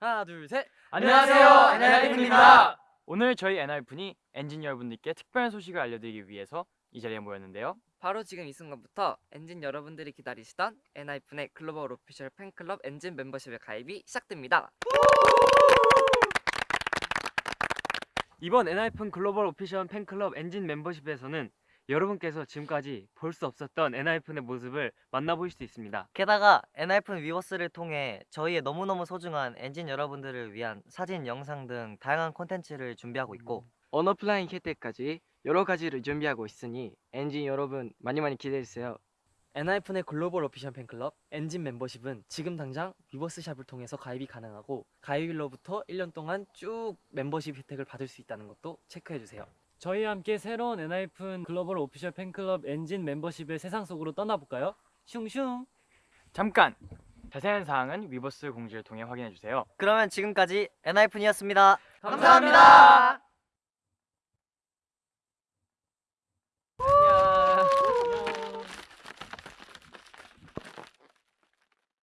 하나 둘 셋. 안녕하세요, 엔하이픈입니다. 오늘 저희 엔하이픈이 엔진 여러분들께 특별한 소식을 알려드리기 위해서 이 자리에 모였는데요. 바로 지금 이 순간부터 엔진 여러분들이 기다리시던 엔하이픈의 global official 팬클럽 엔진 멤버십의 가입이 시작됩니다. 이번 엔하이픈 global official 팬클럽 엔진 멤버십에서는 여러분께서 지금까지 볼 수 없었던 엔하이픈의 모습을 만나보실 수 있습니다. 게다가 엔하이픈 위버스를 통해 저희의 너무너무 소중한 엔진 여러분들을 위한 사진, 영상 등 다양한 콘텐츠를 준비하고 있고 언어플라잉 혜택까지 여러 가지를 준비하고 있으니 엔진 여러분 많이 많이 기대해주세요. 엔하이픈의 global official 팬클럽 엔진 멤버십은 지금 당장 위버스샵을 통해서 가입이 가능하고 가입일로부터 1년 동안 쭉 멤버십 혜택을 받을 수 있다는 것도 체크해주세요. 저희와 함께 새로운 엔하이픈 global official 팬클럽 엔진 멤버십의 세상 속으로 떠나볼까요? 슝슝! 잠깐! 자세한 사항은 위버스 공지를 통해 확인해 주세요. 그러면 지금까지 엔하이픈이었습니다. 감사합니다.